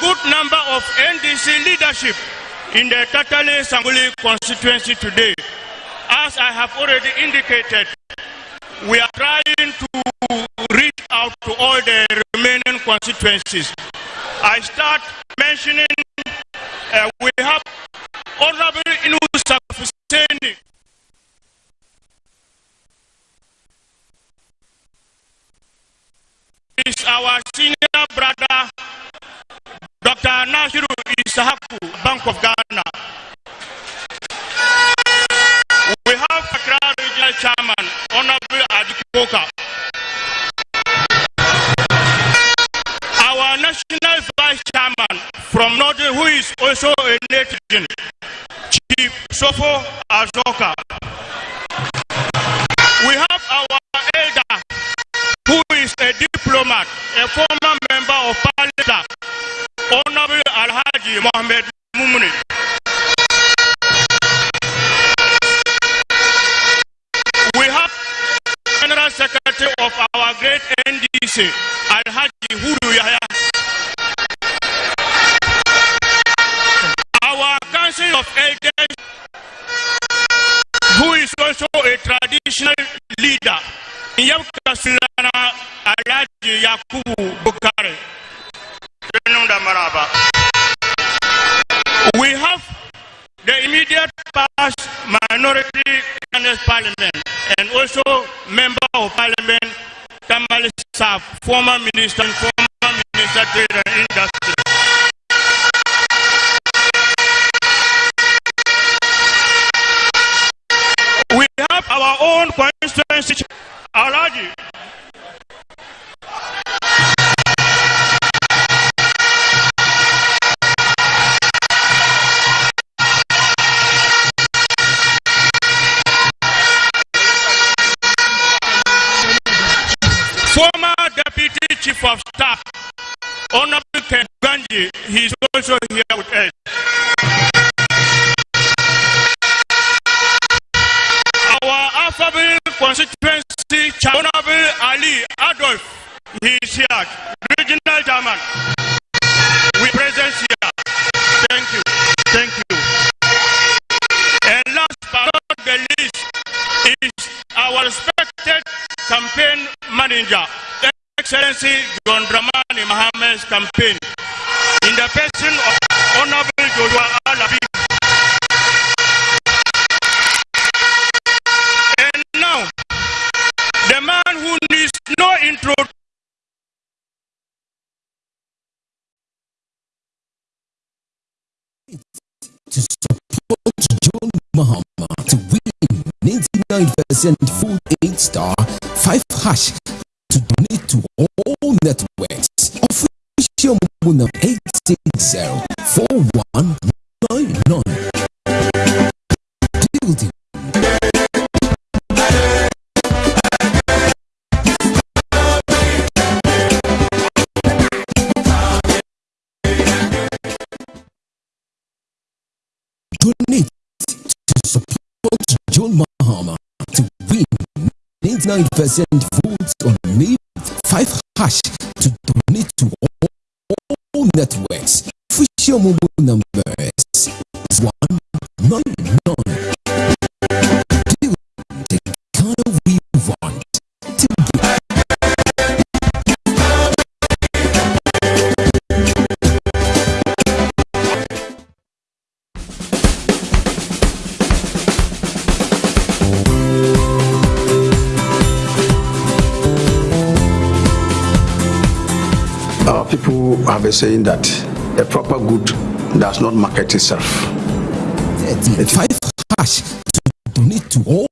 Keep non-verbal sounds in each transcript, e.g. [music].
good number of NDC leadership in the Tatale Sanguli constituency today. As I have already indicated, we are trying to reach out to all the remaining constituencies. I start mentioning uh, we have Honorable Inusa Fuseni. Is our senior brother, Dr. Nasiru Isahaku, Bank of Ghana. We have Accra Regional Chairman, Honorable Adikoka. Our National Vice Chairman from Northern, who is also a native, Chief Sofo Azoka. We have our elder, who is a diplomat, a former Mohammed Mumuni. We have General Secretary of our great NDC, Alhaji Huru Yahya. Our Council of Elders, who is also a traditional leader, Sulana Alhaji Yakubu past minority Ghana's parliament and also member of parliament Saf, former minister and former minister trade and industry. We have our own constituency, Alaji. Deputy Chief of Staff, Honorable Ken Ganji, he is also here with us. Our Alphabet constituency, Honorable Ali Adolf, he is here, regional chairman. We present here. Thank you. Thank you. And last but not the least is our respected campaign manager, Excellency John Dramani Mahama's campaign, in the person of Honorable Joshua Alabi. And now, the man who needs no intro to support John Mahama to win 99% full 8 star 5 hash to all networks. Official mobile number 860 4199. Building to support John Mahama to win 99% votes on May 5 hash to donate to all, all networks. Official mobile numbers is 199. People have a saying that a proper good does not market itself. 5 hash to donate to all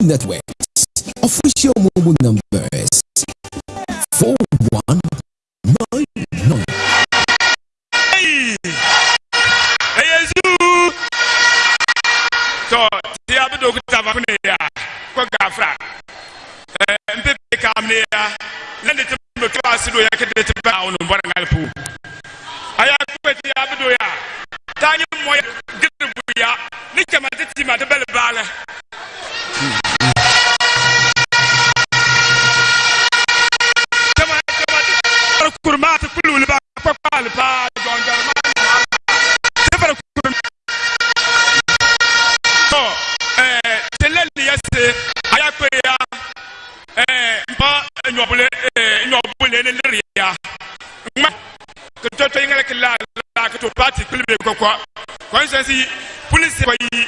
networks. Official mobile numbers 4199. Hey! Hey, Zoo! So, the Abido Gutavania, Kogafra, Mpepe Kamnia, let it be class to a bound on one pool. I have quit the Abidoya. Tanya Moya, Gibuya, Nika Matitima, the Bella Come on, come on. Kurma to Kulu, Papa, John nyobule eh nyobule ne riya ma ke to to ngala ke la la ke to party kulbe ko ko ko sen si police ko yi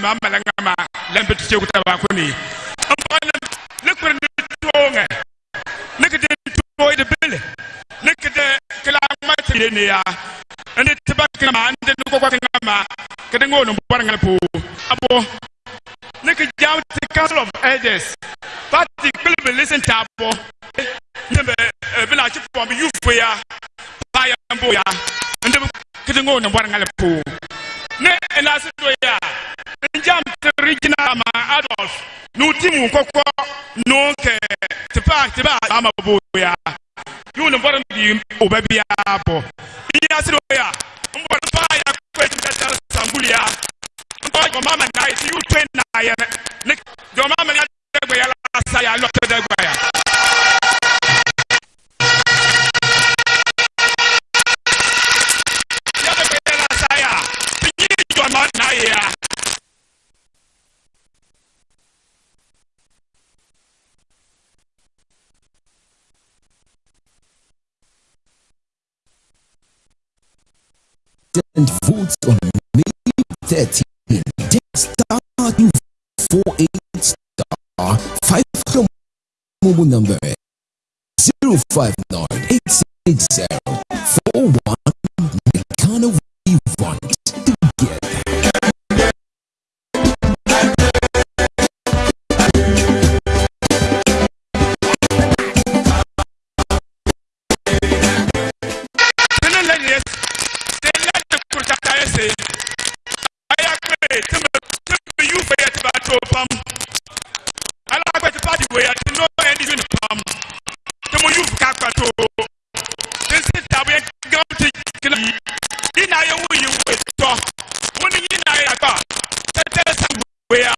ma mala ngama lambe to ko taba ko ni amana le ko ni to nga ne ke de to de bele ne ke de ke la ma ne ya. Ande te ba ke ma ande ko ko ke ma ke de ngono bo ngala po abo ne ke the council of elders. Party kpele be lesin taabɔ ne bɛ ebi na ati pɔn bi yufu ya. Ba ya bo ya. N de bi kete ŋo ne bɔra ŋa le po ne ena si do ya n jam ti regional ma adolf n'u ti mu kɔkɔ n'o kɛ tipa tipa a ma bo ya n'u ne bɔra bi o bɛ bi ya bɔ n ya si do ya n bɔra ba ya kɔ ti ka taa sanguliya n bɔra jɔ maa ma yute na yɛ dɛ ne jɔnma mɛ ne yɛ gbɛya la sa yɛ alɔ tɛ dɛ gbɛya. votes on May 30. 13. Star 248 star 5 mobile number 059 ya.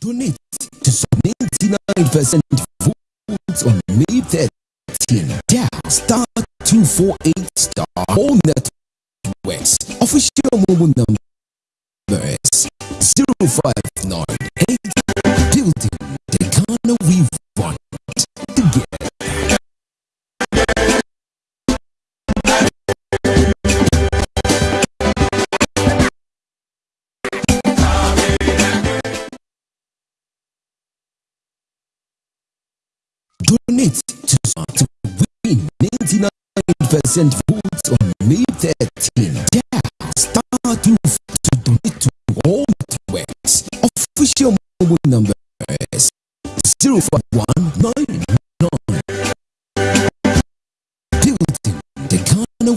Donate to some 99% votes on May 13. Dial star 248 star all networks. Official mobile number is 0598 building the Ghana we Donate to, to win 99% votes on May 13. Dial star 2 to donate to all networks. Official mobile number is 05199. Building the Ghana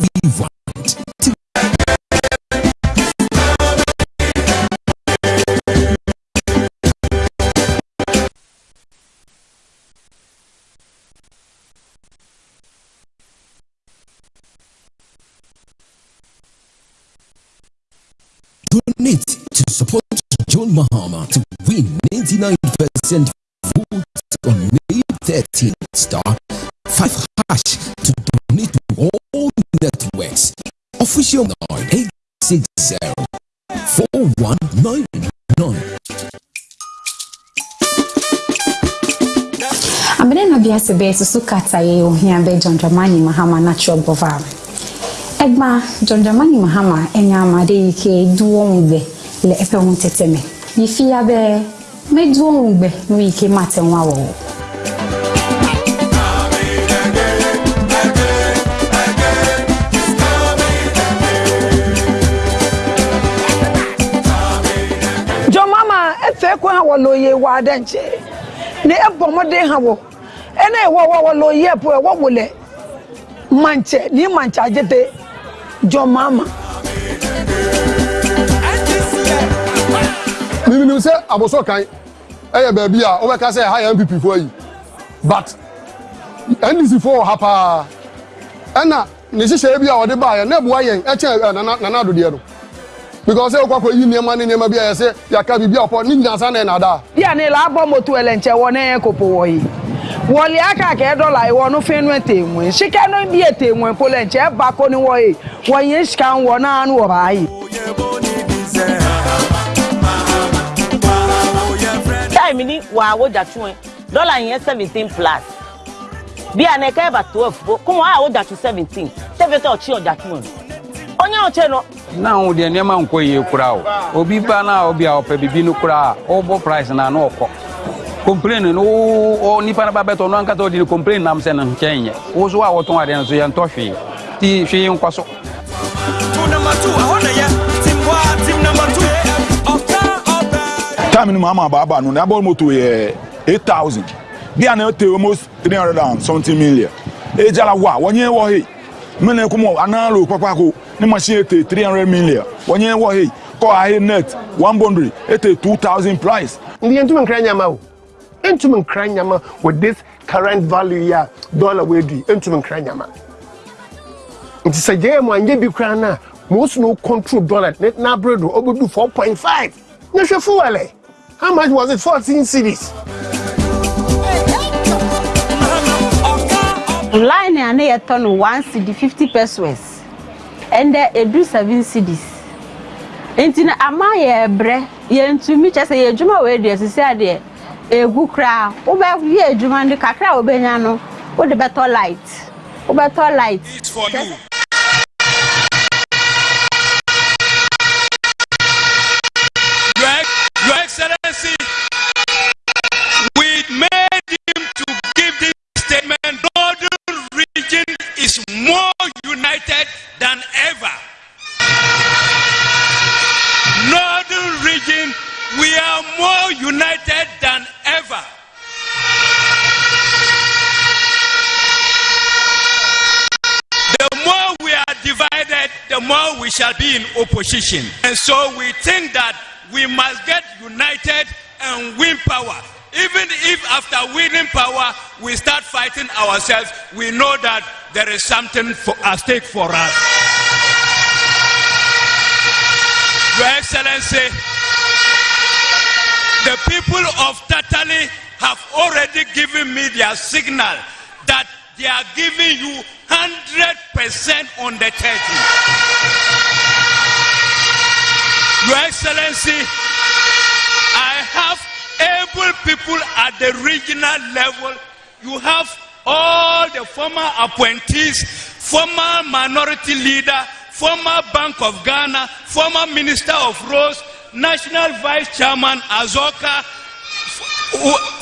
99% votes on May 13. Star 5 hash to donate to all networks. Official 9860 4199. amene na biase bɛyɛ susu kata yɛ ohia bɛ john dramani mahama natural bova ɛgba john dramani mahama ɛnyɛ amade yi ke duwɔ ŋugbɛ le eƒe ŋuteteme yi fia bɛ meju ọnwụ mgbe nwee ike mati nwa awọwọ ekwe ha wọlọ yie wọ adị na ebọ ha wọ ɛna ɛwɔ wɔ wɔ lọ manche ni manche ajete jọ mama. mímí sẹ kan. ɛyɛ baabi a wobɛka sɛ ɛha yɛ npp foɔ yi but ndc foɔ wɔ ha paa ɛna ne hyehyɛ bi a ɔde baayɛ na ɛboa yɛn ɛkyɛn nana adodeɛ no because ẹ kọkọ yi nneema ne nneema bi ẹ sẹ yaka bibi ọpọ ni nyina sa na ẹ bí a ní la bọ́ mọ́tò ẹlẹ́nkyẹ́ wọ ní ẹ̀kọ́pọ̀ wọ̀ yìí wọ́n lé dọ́là yìí wọ́n fẹ́ nu ẹ̀tẹ̀wọ̀n ṣíkẹ́ ní bí ẹ̀tẹ̀wọ̀n pọ̀ lẹ́nkyẹ́ bá kó ni wọ́ yìí wọ́n yẹn ṣìkà ń náà ni wọ́n. Time ni wa wo ja tún ẹ dọ́là yẹn seventeen plus. Bia na ɛka ɛba twelve bo kɔn a ɔgya to seventeen. Tɛ ɔkye to mu onye ɔkye no na wo deɛ nneɛma nkɔ yie kora o. Obi ba na obi a ɔpɛ bibi no kora a ɔbɔ price na na ɔkɔ complain no wo nipa no ba bɛtɔ no ankasa ɔde ne complain nam sɛ no nkyɛn nyɛ wo so a wɔtɔn adeɛ no so yɛntɔ hwee ti hwee nkɔ so time ni mama baba no na bɔ moto yɛ eight thousand. Bi a na almost three hundred and something million. Ejala wa wɔnyɛ wɔ hei mene kɔmɔ analo kpakpako ne machine ete three hundred million. Wɔnyɛ wɔ hei kɔ ahe net one boundary ete two thousand price. ndi ntumi nkira nyama o. Ntumi nkira nyama with this current value yi a dollar wey di ntumi nkira nyama. Nti sɛ jɛɛ mu anya bi kura na most no control dollar ne n'abere do ɔbɛdu four point five. Ne hwɛ fuwɛlɛ how much was it? Fourteen cities. line a ne yɛtɔ no one cd fifty pesos. Ɛndɛ edu seven cds nti na ama yɛ brɛ yɛntumi kyɛ sɛ yɛ adwuma wɔ edi esisi adeɛ egu koraa wobɛyɛ adwuma no kakra a wobɛnya no wode bɛtɔ light? Wobɛtɔ light. More united than ever. The more we are divided, the more we shall be in opposition. And so we think that we must get united and win power. Even if after winning power we start fighting ourselves, we know that there is something for, at stake for us. Your Excellency, the people of Tatale have already given me their signal that they are giving you 100% on the 30. Your Excellency, I have able people at the regional level. You have all the former appointees, former minority leader, former Bank of Ghana, former Minister of Roads, National Vice Chairman Azoka,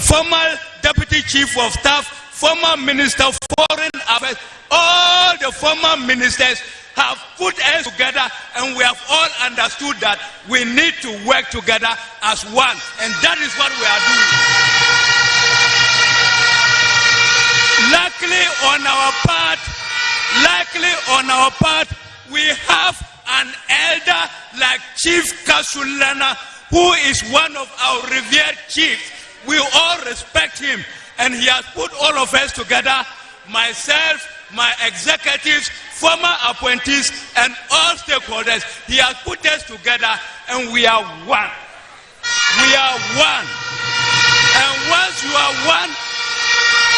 former Deputy Chief of Staff, former Minister of Foreign Affairs, all the former ministers have put us together and we have all understood that we need to work together as one. And that is what we are doing. Luckily on our part, luckily on our part, we have an elder like Chief Kasulana who is one of our revered chiefs. We all respect him and he has put all of us together, myself, my executives, former appointees, and all stakeholders. He has put us together and we are one. We are one. And once you are one,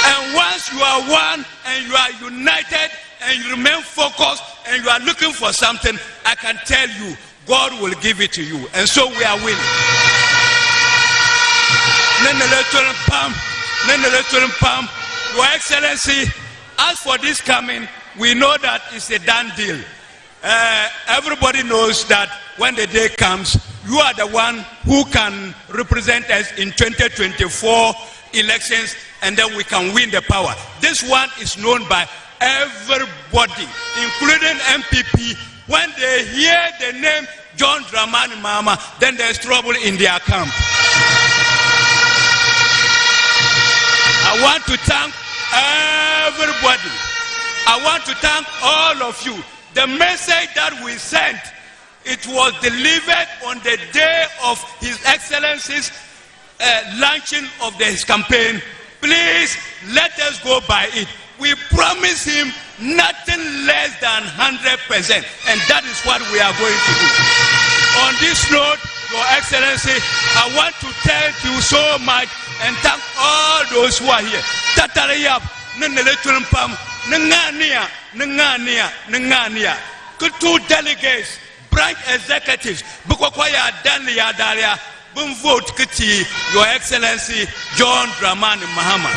and once you are one and you are united and you remain focused and you are looking for something, I can tell you, God will give it to you. And so we are winning. Your Excellency, as for this coming, we know that it's a done deal. Uh, everybody knows that when the day comes, you are the one who can represent us in 2024 elections and then we can win the power. This one is known by everybody, including NPP. When they hear the name John Dramani Mahama, then there's trouble in their camp. I want to thank everybody. I want to thank all of you. The message that we sent, it was delivered on the day of His Excellency's uh, launching of his campaign. Please let us go by it. We promise him nothing less than 100%, and that is what we are going to do. On this note, Your Excellency, I want to thank you so much and thank all those who are here. Tatarayap, Neneletumpam, Nengania, Nengania, Nengania. Two delegates, branch executives, Bukokwaya Dania Daria, Boom vote Kiti, Your Excellency John Dramani Mahama.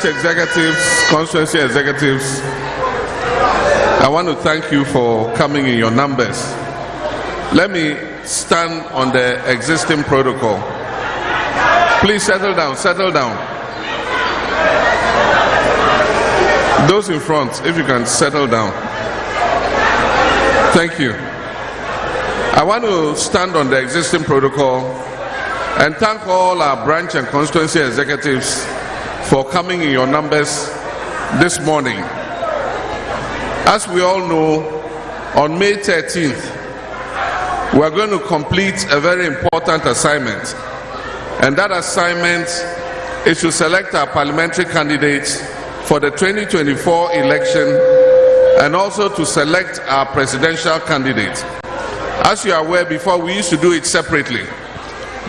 Branch executives, constituency executives, I want to thank you for coming in your numbers. Let me stand on the existing protocol. Please settle down, settle down. Those in front, if you can settle down. Thank you. I want to stand on the existing protocol and thank all our branch and constituency executives for coming in your numbers this morning. As we all know, on May 13th, we are going to complete a very important assignment. And that assignment is to select our parliamentary candidates for the 2024 election and also to select our presidential candidate. As you are aware, before we used to do it separately,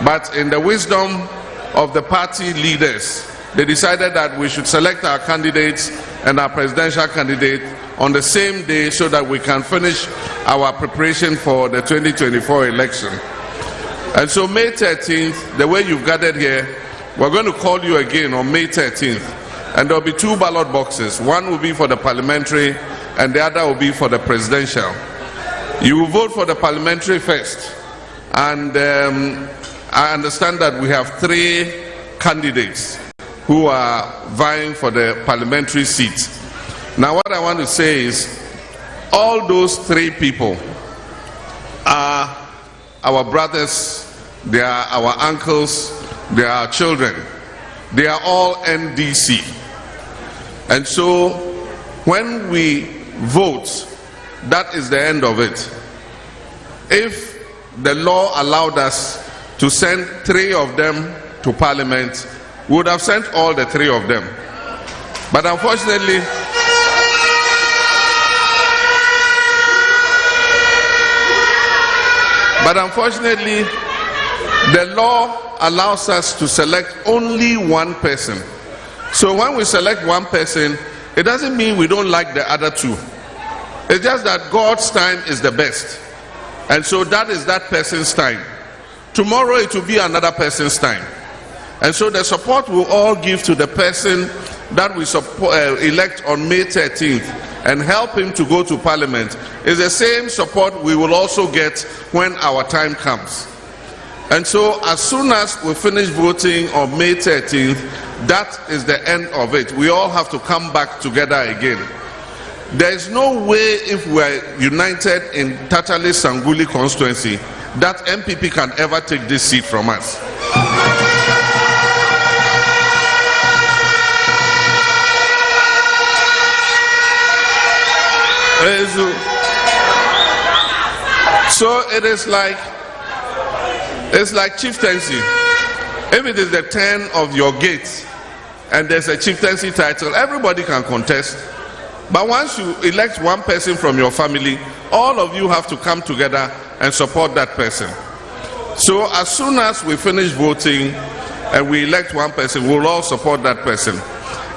but in the wisdom of the party leaders, they decided that we should select our candidates and our presidential candidate on the same day so that we can finish our preparation for the 2024 election. And so, May 13th, the way you've gathered here, we're going to call you again on May 13th. And there'll be two ballot boxes. One will be for the parliamentary, and the other will be for the presidential. You will vote for the parliamentary first. And um, I understand that we have three candidates who are vying for the parliamentary seat. Now, what I want to say is all those three people are our brothers, they are our uncles, they are our children. They are all NDC. And so when we vote, that is the end of it. If the law allowed us to send three of them to parliament, would have sent all the three of them. But unfortunately, but unfortunately, the law allows us to select only one person. So when we select one person, it doesn't mean we don't like the other two. It's just that God's time is the best. And so that is that person's time. Tomorrow it will be another person's time. And so the support we all give to the person that we support, uh, elect on May 13th and help him to go to parliament is the same support we will also get when our time comes. And so as soon as we finish voting on May 13th, that is the end of it. We all have to come back together again. There is no way if we are united in Tatale Sanguli constituency that NPP can ever take this seat from us. So it is like it's like chieftaincy. If it is the turn of your gate and there's a chieftaincy title, everybody can contest. But once you elect one person from your family, all of you have to come together and support that person. So as soon as we finish voting and we elect one person, we'll all support that person.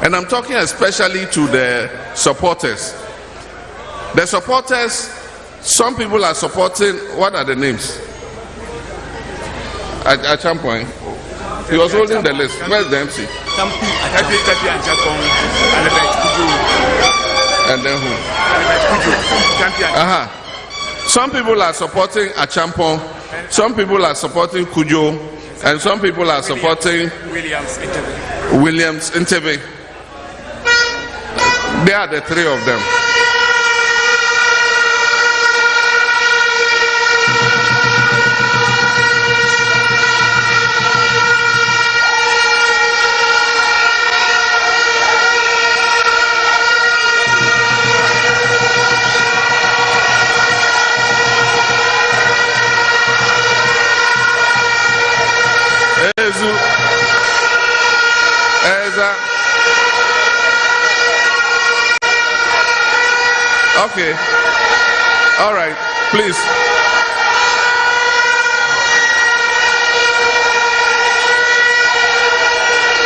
And I'm talking especially to the supporters. The supporters, some people are supporting, what are the names? At, at some point, he was holding the list. Where's the MC? And then who? Uh-huh. Some people are supporting Achampon, some people are supporting Kujo, and some people are supporting Williams Ntebe. Williams Ntebe. They are the three of them. Okay. All right. Please.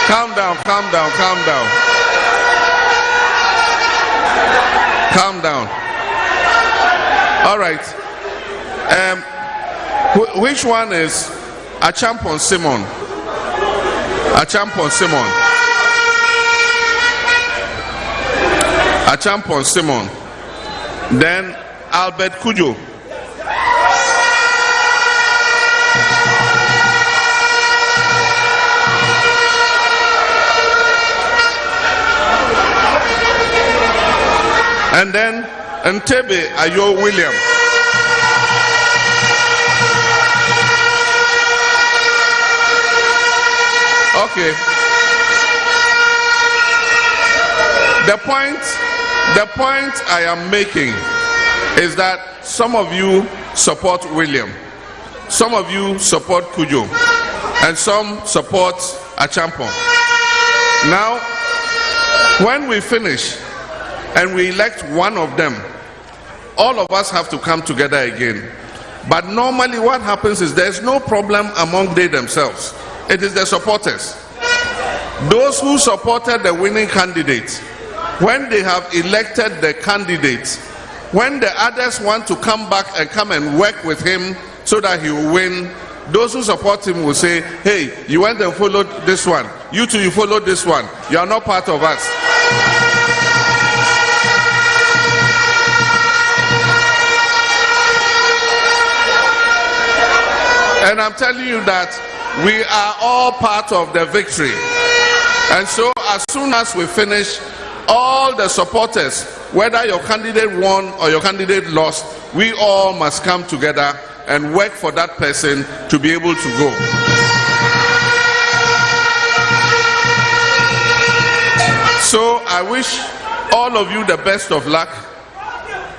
Calm down, calm down, calm down. Calm down. All right. Um, wh- which one is Acheampong Simon? Acheampong Simon. Acheampong Simon. Then Albert Kujo. And then Ntebe Ayo William. Okay. The point, the point I am making is that some of you support William, some of you support Kujo, and some support Acheampong. Now, when we finish and we elect one of them, all of us have to come together again. But normally, what happens is there's no problem among they themselves. It is the supporters. Those who supported the winning candidate, when they have elected the candidate, when the others want to come back and come and work with him so that he will win, those who support him will say, Hey, you went and followed this one. You too, you followed this one. You are not part of us. And I'm telling you that we are all part of the victory. And so, as soon as we finish, all the supporters, whether your candidate won or your candidate lost, we all must come together and work for that person to be able to go. So, I wish all of you the best of luck.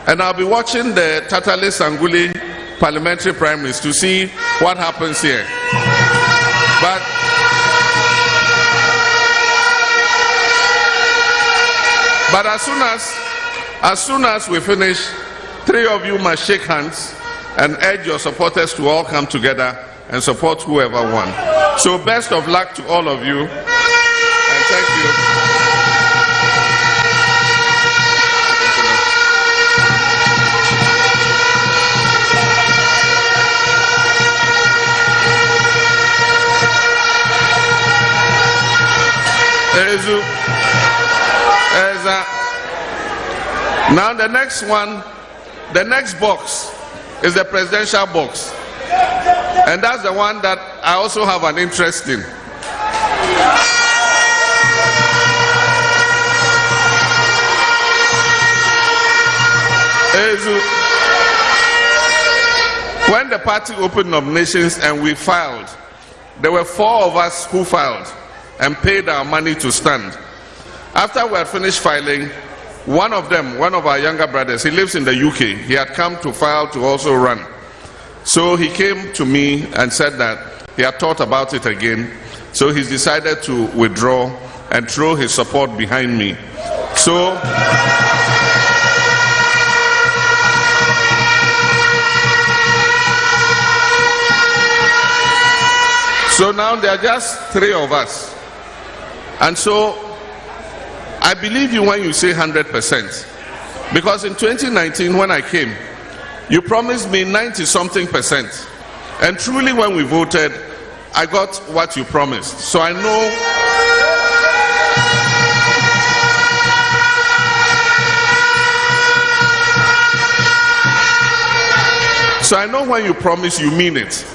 And I'll be watching the Tatale Sanguli parliamentary primaries to see what happens here. But but as soon as as soon as we finish, three of you must shake hands and urge your supporters to all come together and support whoever won. So best of luck to all of you. And thank you. Now the next one, the next box is the presidential box. And that's the one that I also have an interest in. When the party opened nominations and we filed, there were four of us who filed and paid our money to stand. After we had finished filing, one of them, one of our younger brothers, he lives in the UK, he had come to file to also run. So he came to me and said that he had thought about it again. So he's decided to withdraw and throw his support behind me. So So now there are just three of us. And so I believe you when you say 100%. Because in 2019, when I came, you promised me 90 something percent. And truly, when we voted, I got what you promised. So I know. So I know when you promise, you mean it.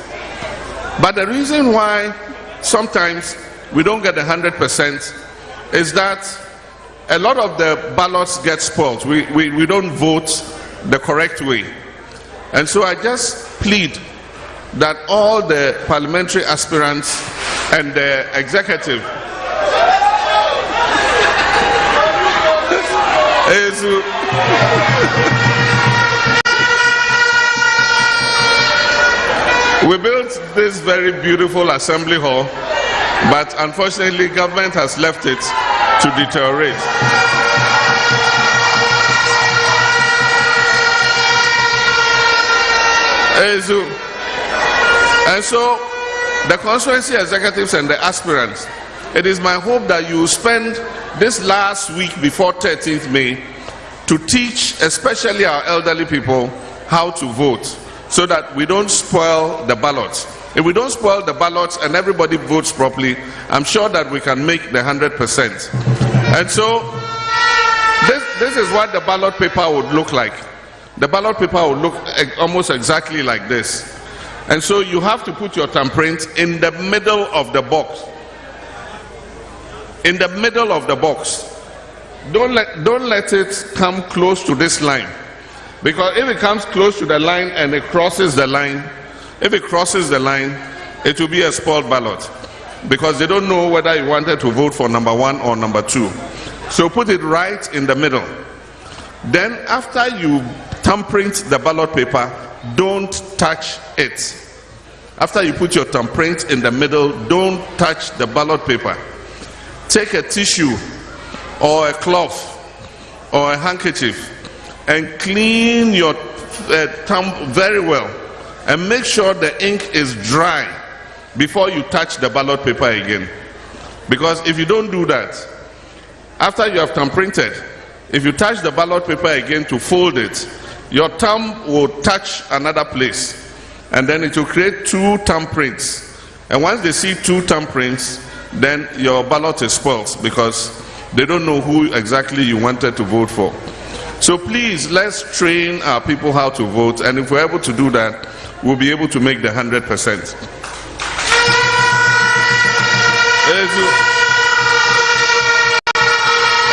But the reason why sometimes we don't get 100% is that a lot of the ballots get spoiled. We, we, we don't vote the correct way. And so I just plead that all the parliamentary aspirants and the executive we built this very beautiful assembly hall but unfortunately government has left it to deteriorate. And so the constituency executives and the aspirants it is my hope that you spend this last week before 13th may to teach especially our elderly people how to vote so that we don't spoil the ballots if we don't spoil the ballots and everybody votes properly i'm sure that we can make the 100% and so this, this is what the ballot paper would look like. The ballot paper would look almost exactly like this. And so you have to put your thumbprint in the middle of the box. In the middle of the box. Don't let don't let it come close to this line. Because if it comes close to the line and it crosses the line if it crosses the line it will be a spoiled ballot. Because they don't know whether you wanted to vote for number one or number two. So put it right in the middle. Then after you thumbprint the ballot paper don't touch it. After you put your thumbprint in the middle don't touch the ballot paper. Take a tissue or a cloth or a handkerchief and clean your uh, thumb very well and make sure the ink is dry before you touch the ballot paper again. Because if you don't do that after you have thumbprinted if you touch the ballot paper again to fold it your thumb will touch another place. And then it will create two thumbprints. And once they see two thumbprints then your ballot is spoiled because they don't know who exactly you wanted to vote for. So please let's train our people how to vote. And if we're able to do that we'll be able to make the 100% As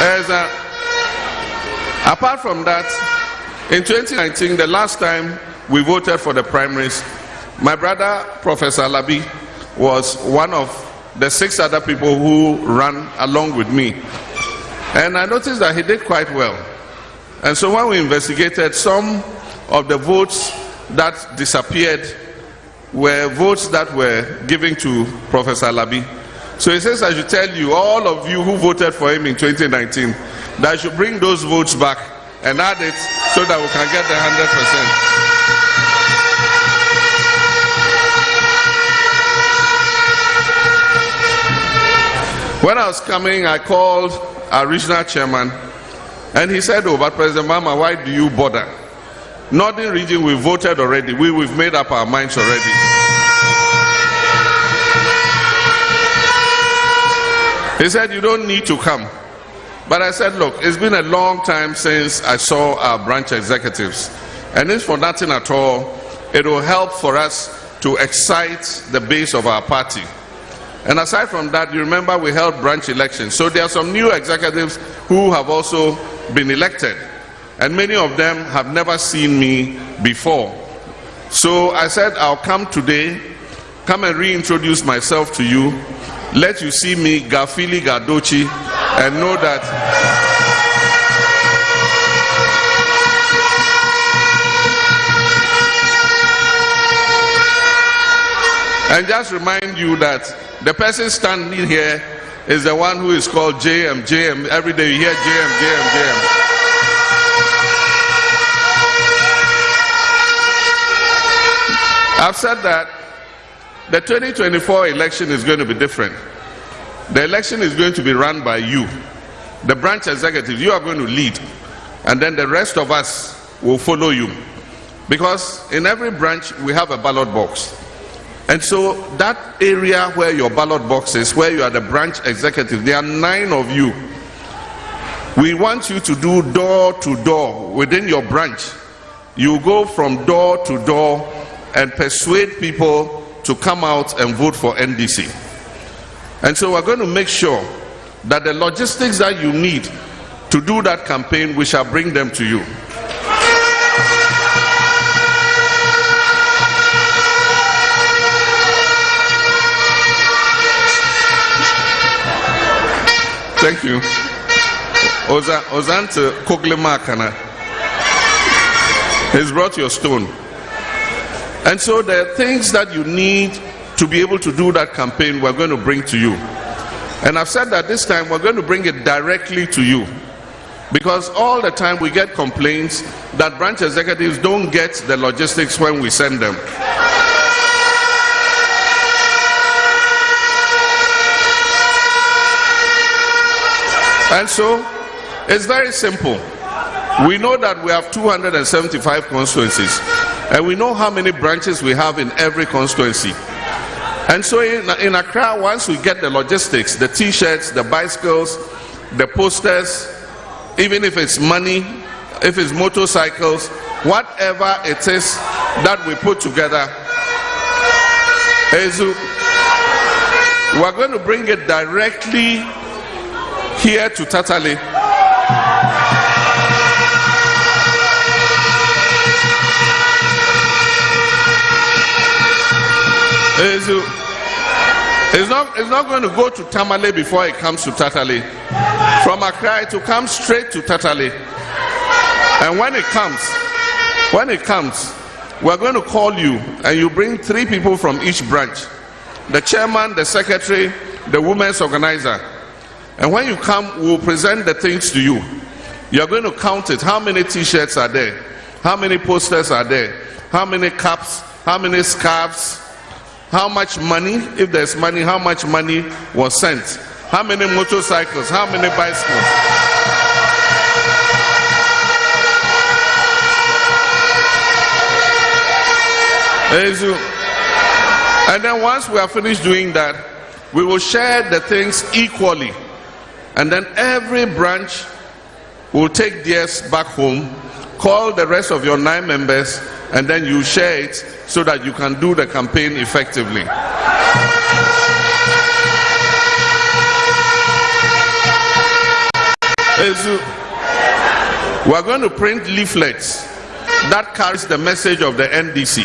as a- apart from that, in 2019, the last time we voted for the primaries, my brother, Professor Labi, was one of the six other people who ran along with me. And I noticed that he did quite well. And so when we investigated, some of the votes that disappeared were votes that were given to Professor Labi. So he says, I should tell you, all of you who voted for him in 2019, that I should bring those votes back and add it so that we can get the 100%. When I was coming, I called our regional chairman and he said, Oh, but President Mahama, why do you bother? Northern region, we voted already. We, we've made up our minds already. He said, You don't need to come. But I said, Look, it's been a long time since I saw our branch executives. And it's for nothing at all, it will help for us to excite the base of our party. And aside from that, you remember we held branch elections. So there are some new executives who have also been elected. And many of them have never seen me before. So I said, I'll come today, come and reintroduce myself to you, let you see me, Gafili Gadochi, and know that And just remind you that the person standing here is the one who is called JM. JM. Every day you hear JM, JM, JM. I've said that the 2024 election is going to be different. The election is going to be run by you, the branch executive. You are going to lead, and then the rest of us will follow you. Because in every branch we have a ballot box. And so that area where your ballot box is, where you are the branch executive, there are nine of you. We want you to do door to door within your branch you go from door to door and persuade people to come out and vote for NDC. And so we're going to make sure that the logistics that you need to do that campaign, we shall bring them to you. Thank you. Oza Ozante Koglemakana has brought your stone. And so are things that you need to be able to do that campaign, we're going to bring to you. And I've said that this time we're going to bring it directly to you. Because all the time we get complaints that branch executives don't get the logistics when we send them. And so it's very simple. We know that we have 275 constituencies, and we know how many branches we have in every constituency. And so in, in Accra, once we get the logistics, the t shirts, the bicycles, the posters, even if it's money, if it's motorcycles, whatever it is that we put together, is we're going to bring it directly here to Tatale. Is it's not, it's not going to go to Tamale before it comes to Tatale. From Accra, it will come straight to Tatale. And when it comes, when it comes, we're going to call you and you bring three people from each branch the chairman, the secretary, the women's organizer. And when you come, we'll present the things to you. You're going to count it. How many t shirts are there? How many posters are there? How many caps? How many scarves? How much money, if there's money, how much money was sent? How many motorcycles? How many bicycles? And then once we are finished doing that, we will share the things equally. And then every branch will take theirs back home, call the rest of your nine members, and then you share it so that you can do the campaign effectively. Ezu, we're going to print leaflets that carries the message of the NDC.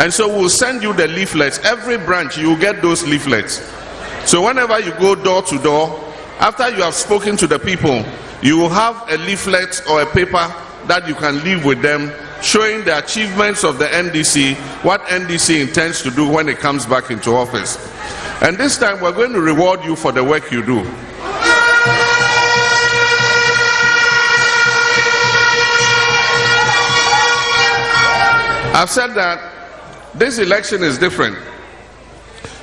And so we'll send you the leaflets. Every branch, you get those leaflets. So whenever you go door to door, after you have spoken to the people, you will have a leaflet or a paper that you can leave with them showing the achievements of the NDC, what NDC intends to do when it comes back into office. And this time we're going to reward you for the work you do. I've said that this election is different.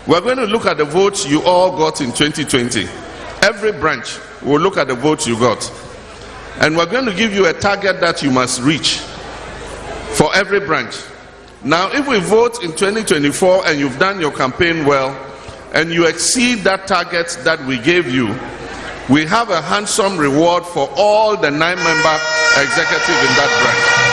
We're going to look at the votes you all got in 2020. Every branch will look at the votes you got. And we're going to give you a target that you must reach for every branch. Now, if we vote in 2024 and you've done your campaign well and you exceed that target that we gave you, we have a handsome reward for all the nine member executive in that branch.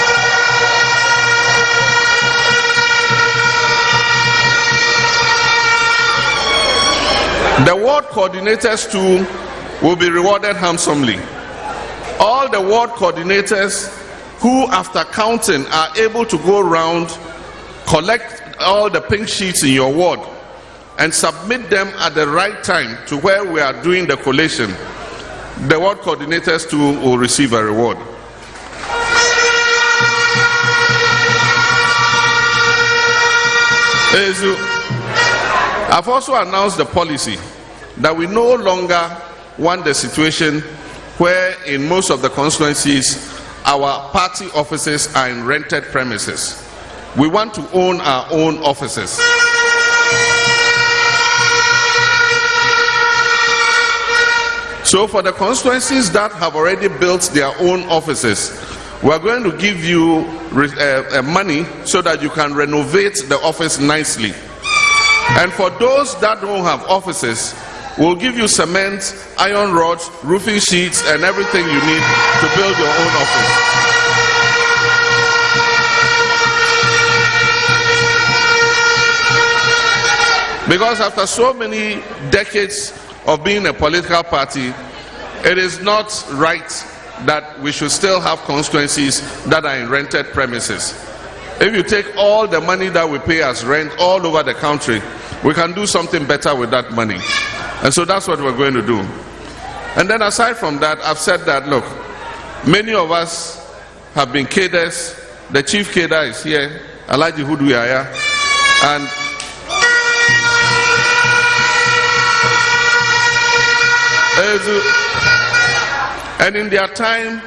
The ward coordinators too will be rewarded handsomely. All the ward coordinators who, after counting, are able to go around, collect all the pink sheets in your ward, and submit them at the right time to where we are doing the collation. The ward coordinators too will receive a reward. I've also announced the policy that we no longer want the situation where in most of the constituencies our party offices are in rented premises. We want to own our own offices. So for the constituencies that have already built their own offices, we're going to give you uh, uh, money so that you can renovate the office nicely. And for those that don't have offices, We'll give you cement, iron rods, roofing sheets, and everything you need to build your own office. Because after so many decades of being a political party, it is not right that we should still have constituencies that are in rented premises. If you take all the money that we pay as rent all over the country, we can do something better with that money. And so that's what we're going to do. And then aside from that, I've said that look, many of us have been cadres. The chief cadre is here, Alhaji Huudu Yahaya, and and in their time,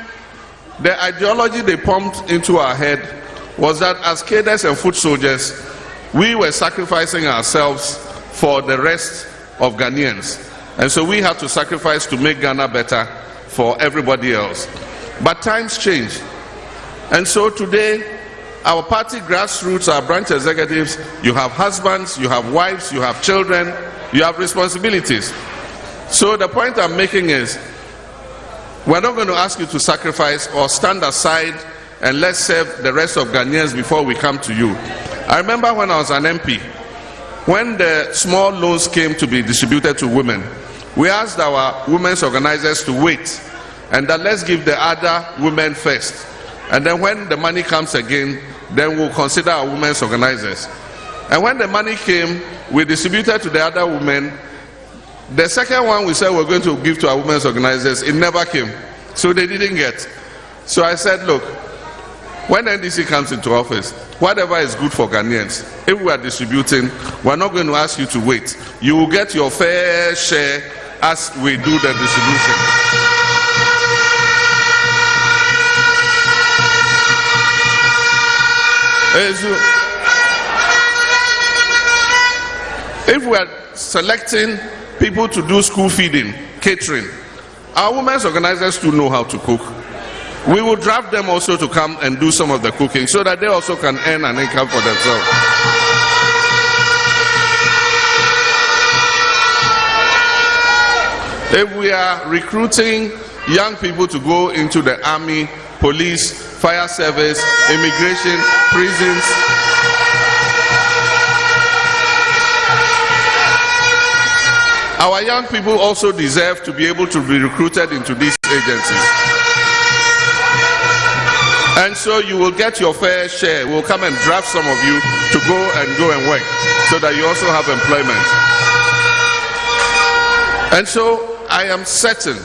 the ideology they pumped into our head was that as cadres and foot soldiers, we were sacrificing ourselves for the rest of Ghanaians. And so we had to sacrifice to make Ghana better for everybody else. But times change. And so today, our party grassroots, our branch executives, you have husbands, you have wives, you have children, you have responsibilities. So the point I'm making is, we're not going to ask you to sacrifice or stand aside and let's serve the rest of Ghanaians before we come to you. I remember when I was an MP, when the small loans came to be distributed to women, we asked our women's organizers to wait and that let's give the other women first. And then when the money comes again, then we'll consider our women's organizers. And when the money came, we distributed to the other women. The second one we said we're going to give to our women's organizers, it never came. So they didn't get. So I said, look, when NDC comes into office, whatever is good for Ghanaians, if we are distributing, we're not going to ask you to wait. You will get your fair share as we do the distribution. If we are selecting people to do school feeding, catering, our women's organizers do know how to cook. We will draft them also to come and do some of the cooking so that they also can earn an income for themselves. If we are recruiting young people to go into the army, police, fire service, immigration, prisons, our young people also deserve to be able to be recruited into these agencies. And so you will get your fair share. We'll come and draft some of you to go and go and work so that you also have employment. And so I am certain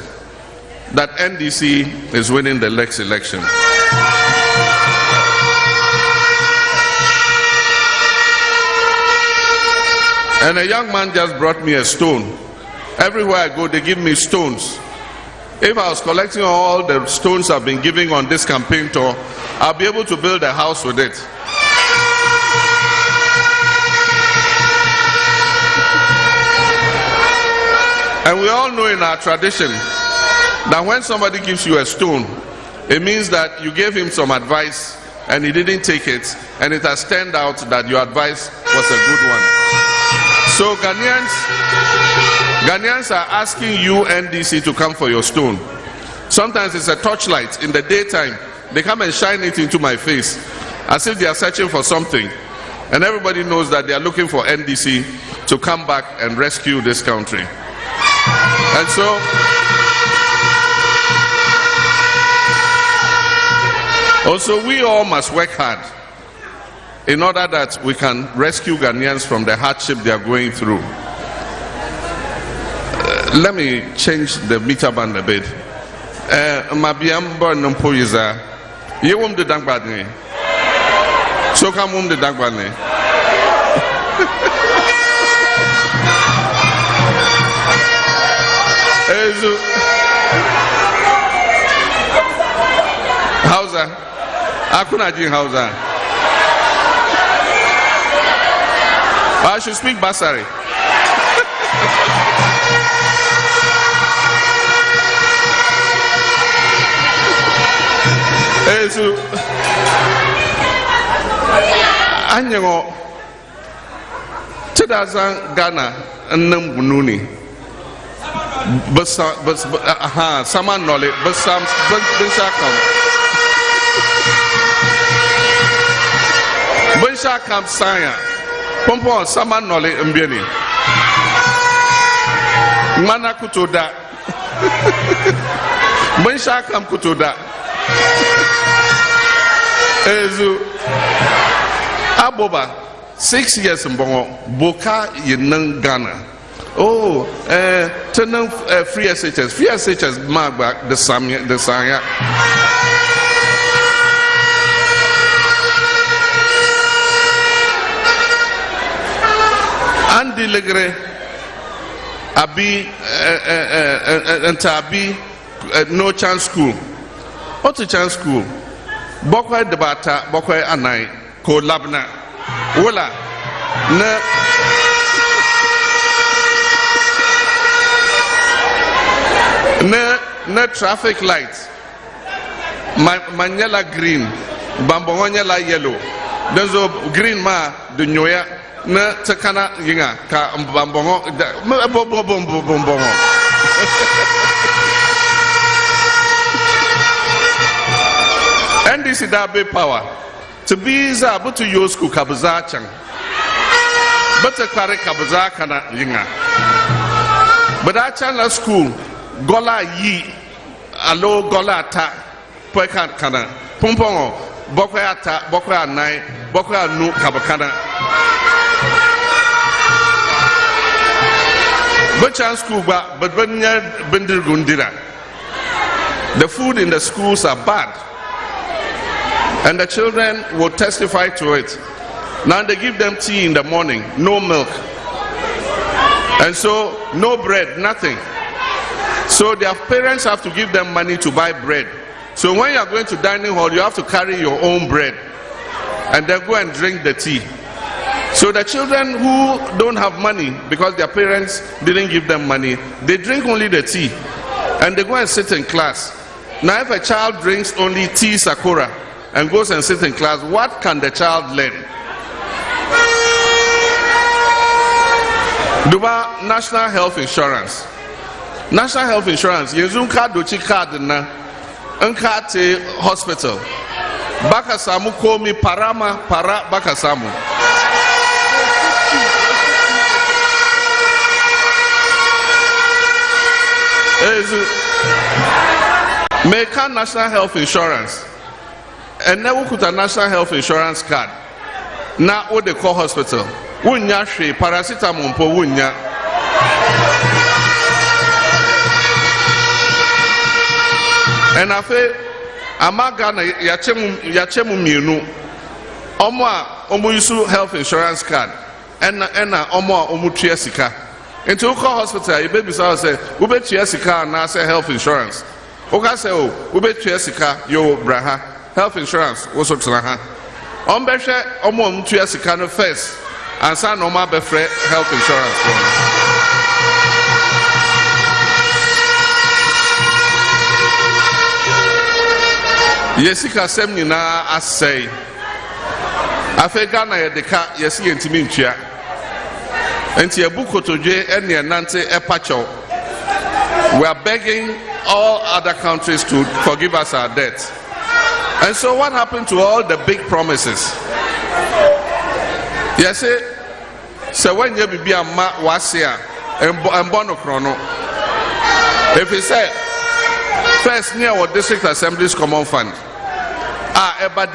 that NDC is winning the next election. And a young man just brought me a stone. Everywhere I go, they give me stones. If I was collecting all the stones I've been giving on this campaign tour, I'll be able to build a house with it. And we all know in our tradition that when somebody gives you a stone, it means that you gave him some advice and he didn't take it, and it has turned out that your advice was a good one. So Ghanaians, Ghanaians are asking you NDC to come for your stone. Sometimes it's a torchlight in the daytime. They come and shine it into my face as if they are searching for something. And everybody knows that they are looking for NDC to come back and rescue this country. And so, also, we all must work hard in order that we can rescue Ghanaians from the hardship they are going through. Uh, let me change the meter band a bit. Mabiam born no poiza. You won't the dank badney. So come home the. Ezu. Hausa. Hakuna jin Hausa. I should speak Basari. 예수 안녕 cedasan gana enam bununi. Besar bes, be, aha sama besam bensa kam. Bensa kam saya. Pompong sama nolik embini mana kutuda? [laughs] Bensakam kutuda. Ezu. Aboba six years mbɔngɔ boka yenan ghana. Oh eh, tenan eh, free shs free shs magba de samya de sanya andi legre abi eh, eh, eh, eh, nta abi eh, no chance school chance school bɔkɔɛ debata bɔkɔɛ anan ko labna wala na na na traffic light ma ma nyɛla green bambɔŋɔ nyɛla yellow don so green ma di nyoya na ti kana yiŋa ka bambɔŋɔ da [laughs] ndc daa be power. Zaa bi ti yoo school ka bi zaa chaŋ bi ti kpari ka bi zaa kana yiŋa bi chaŋ la school gɔla yi alo gɔla ata pɔi ka kana pumpɔŋɔ bɔkɔɛ ata bɔkɔɛ anayi bɔkɔɛ anu ka bi kana. Bi chaŋ school gba bi nyɛ bindirigu ndira the food in the schools are bad and the children will testify to it. Now they give them tea in the morning, no milk. And so, no bread, nothing. So their parents have to give them money to buy bread. So when you are going to dining hall, you have to carry your own bread and then go and drink the tea. So the children who don't have money because their parents didn't give them money, they drink only the tea and they go and sit in class. Now, if a child drinks only tea sakura and goes and sits in class, what can the child learn? Duba National Health Insurance. National Health Insurance, yanzu ka doci card na hospital. Baka samu komi parama para baka samu. National Health Insurance. Ɛnɛ wokuta national health insurance card na wode kɔ hospital. Wonnya hwee. Paracetamol mpo wonnya ɛna afei ama ghana yɛakyɛ mu mmienu. Ɔmo a ɔmo health insurance card. Ɛna ɛna ɔmo a ɔmo tua sika. Nti wokɔ hospital a yɛbɛbisa wo sɛ wobɛtua sika anaasɛ health insurance? Woka sɛ o wobɛtua sika yo bra health insurance woso tena ha. Ɔmbɛhwɛ ɔmo a ɔmotua sika no first. Ansa na ɔmo abɛfrɛ health insurance fo no yɛ sikasɛm nyinaa asɛe. Afei ghana yɛde ka yɛsi yɛntumi ntua. Nti yɛbu kotodwe ɛne ɛnante ɛpa kyɛw we are begging all other countries to forgive us our debt And so, what happened to all the big promises? Yes, so when you be a ma was here and born chrono. If he said, first near what district assemblies common fund, ah, ever